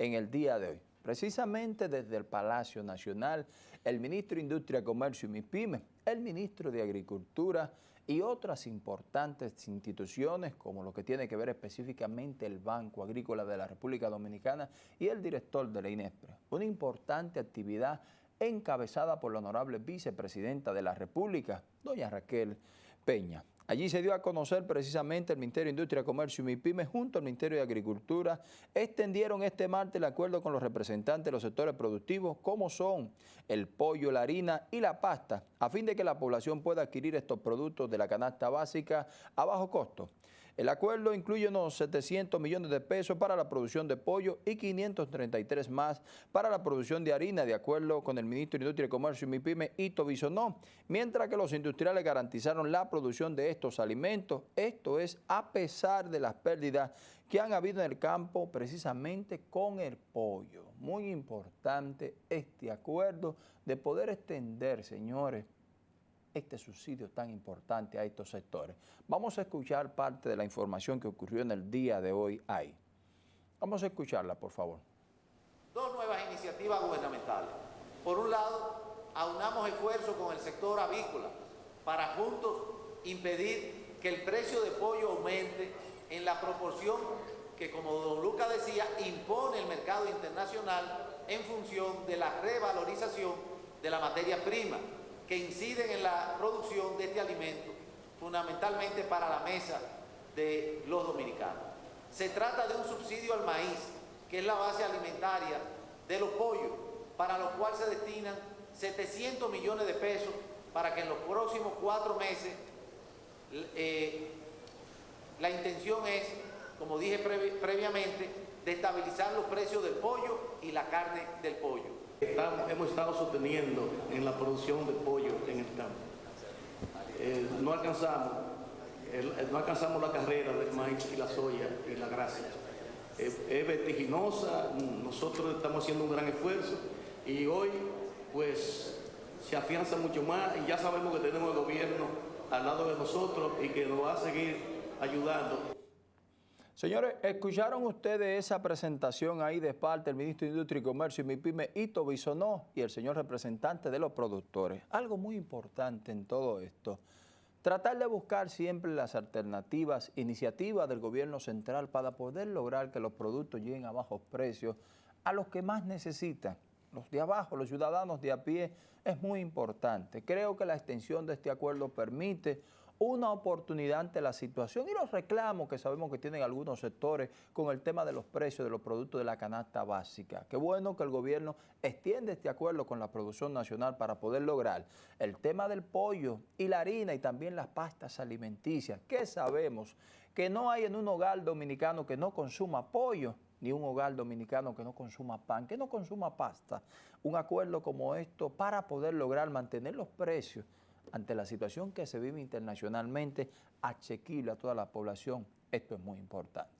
en el día de hoy. Precisamente desde el Palacio Nacional, el ministro de Industria, Comercio y MIPYME, el ministro de Agricultura y otras importantes instituciones como lo que tiene que ver específicamente el Banco Agrícola de la República Dominicana y el director de la INESPRE. Una importante actividad encabezada por la honorable vicepresidenta de la República, doña Raquel Peña. Allí se dio a conocer precisamente el Ministerio de Industria, Comercio y MIPYME junto al Ministerio de Agricultura extendieron este martes el acuerdo con los representantes de los sectores productivos como son el pollo, la harina y la pasta a fin de que la población pueda adquirir estos productos de la canasta básica a bajo costo. El acuerdo incluye unos 700 millones de pesos para la producción de pollo y 533 más para la producción de harina, de acuerdo con el ministro de Industria y Comercio y MIPYME, Ito Bisonó, mientras que los industriales garantizaron la producción de estos alimentos. Esto es a pesar de las pérdidas que han habido en el campo precisamente con el pollo. Muy importante este acuerdo de poder extender, señores, este subsidio tan importante a estos sectores. Vamos a escuchar parte de la información que ocurrió en el día de hoy ahí. Vamos a escucharla, por favor. Dos nuevas iniciativas gubernamentales. Por un lado, aunamos esfuerzos con el sector avícola para juntos impedir que el precio de pollo aumente en la proporción que, como don Luca decía, impone el mercado internacional en función de la revalorización de la materia prima que inciden en la producción de este alimento, fundamentalmente para la mesa de los dominicanos. Se trata de un subsidio al maíz, que es la base alimentaria de los pollos, para lo cual se destinan 700 millones de pesos para que en los próximos cuatro meses eh, la intención es, como dije previamente, de estabilizar los precios del pollo y la carne del pollo hemos estado sosteniendo en la producción de pollo en el campo. Eh, no alcanzamos, no alcanzamos la carrera del maíz y la soya y la grasa. es vertiginosa, nosotros estamos haciendo un gran esfuerzo y hoy pues se afianza mucho más y ya sabemos que tenemos el gobierno al lado de nosotros y que nos va a seguir ayudando. Señores, escucharon ustedes esa presentación ahí de parte del ministro de Industria y Comercio y MIPYME, Ito Bisonó, y el señor representante de los productores. Algo muy importante en todo esto, tratar de buscar siempre las alternativas, iniciativas del gobierno central para poder lograr que los productos lleguen a bajos precios a los que más necesitan. Los de abajo, los ciudadanos de a pie, es muy importante. Creo que la extensión de este acuerdo permite una oportunidad ante la situación y los reclamos que sabemos que tienen algunos sectores con el tema de los precios de los productos de la canasta básica. Qué bueno que el gobierno extiende este acuerdo con la producción nacional para poder lograr el tema del pollo y la harina y también las pastas alimenticias, que sabemos que no hay en un hogar dominicano que no consuma pollo, ni un hogar dominicano que no consuma pan, que no consuma pasta. Un acuerdo como esto para poder lograr mantener los precios ante la situación que se vive internacionalmente, asequible a toda la población, esto es muy importante.